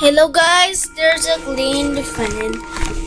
Hello guys, there's a clean fan.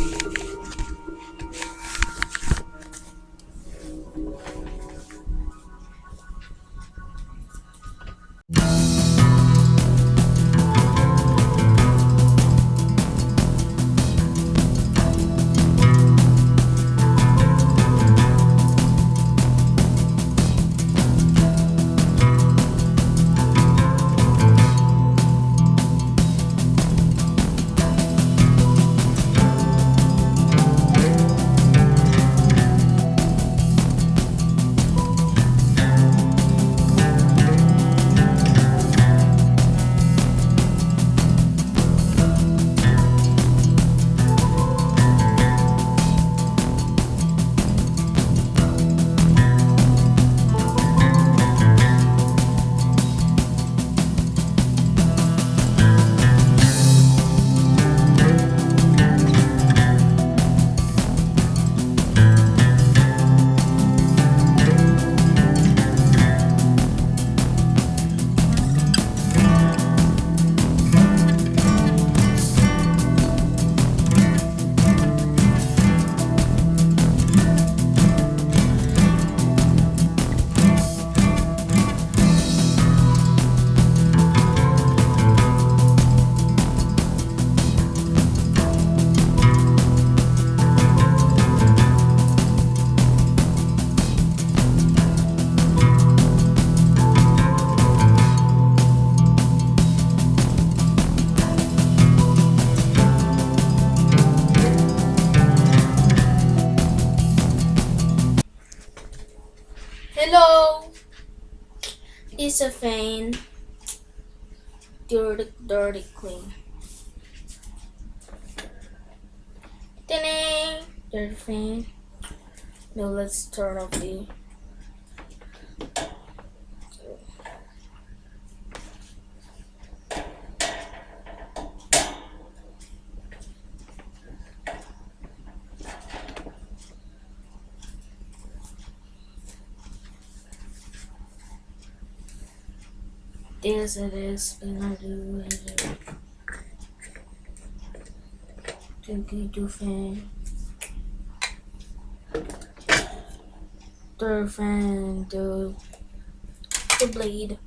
Hello, it's a fan. Dirty, dirty, clean. Dirty fan. Now let's turn off the. Yes, it is. And I do you, do fan. The fan, the, the blade.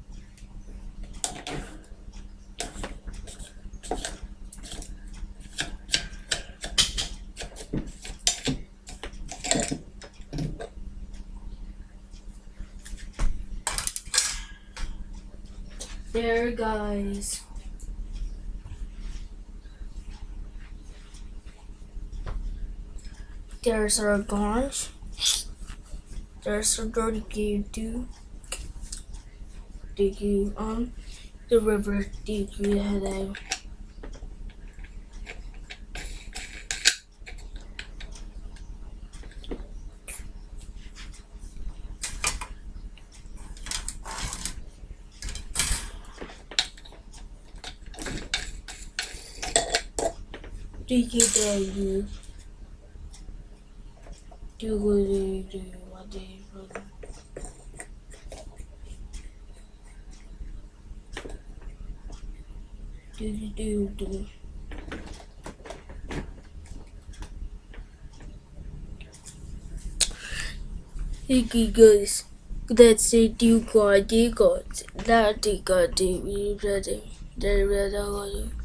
There, guys. There's our guns. There's a dirty game too. Did you um the river did you head out? You dare you? Do do do what do you do? Do do do do. Hey guys, that's it. You got, you got, that you got, you ready, you ready.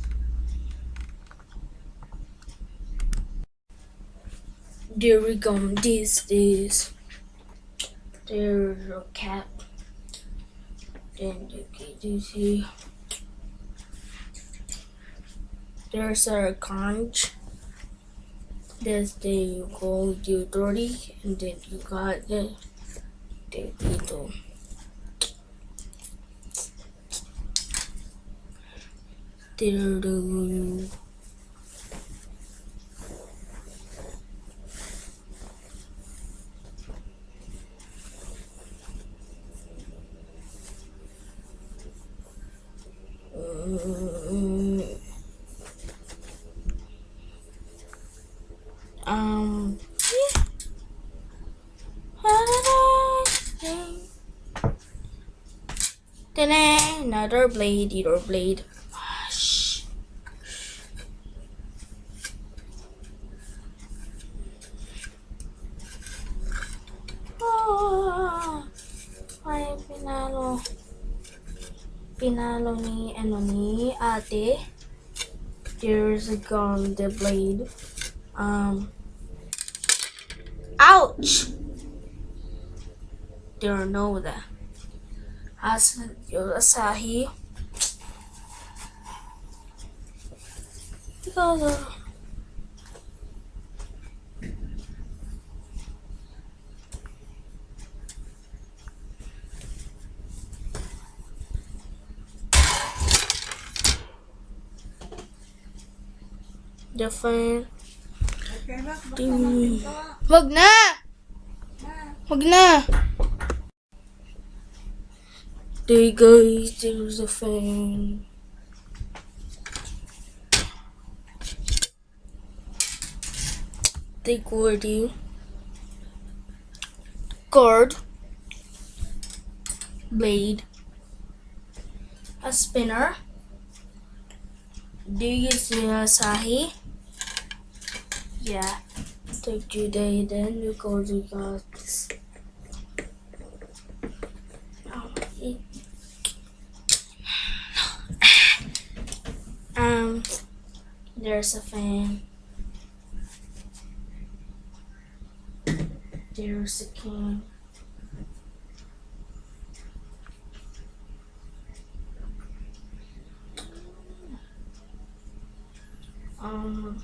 There we go. This is there's a cap. Then you see there's a conch. The gold you dirty and then you got the the little there the Then another blade, either blade. Gosh. Oh, ay, pinalo. Pinalo ni, ano ni, ate. Years ago, the blade. Um, ouch! There are no there. Asan yung asahi? Teka na. Different. Okay, Wag na! Wag na! There guys, there's a fan. The Gordy. Guard. Blade. A spinner. Do you see Asahi? Yeah. Take there, then you go to God's. Oh, it- Um, there's a fan. There's a king. Um,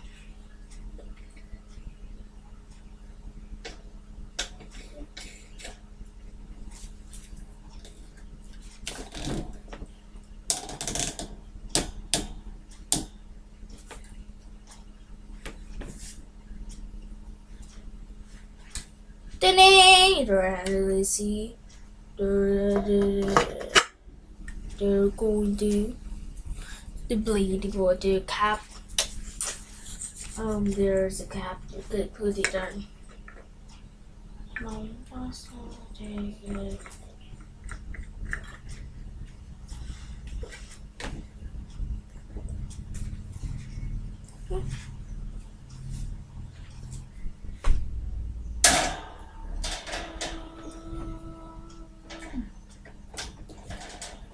Really see. They're, going to the blade for the cap. Um, there's a cap. You could put it on. Mom,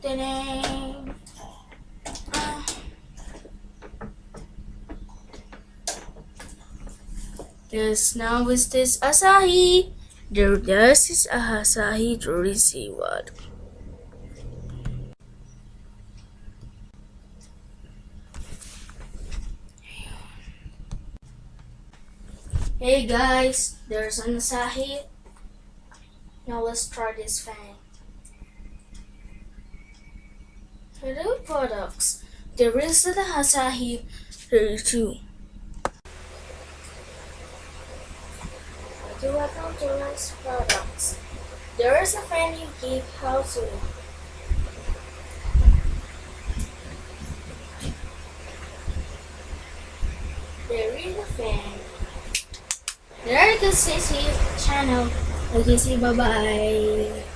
it. Ah. Yes, now is this Asahi? There, this is Asahi receive what? Hey guys, there's an Asahi. Now let's try this fan. Hello products. There is the Asahi 32. Do welcome to Rice Products. There is a fan you keep house with. There is a fan. There is the CC channel. Okay, see, bye bye.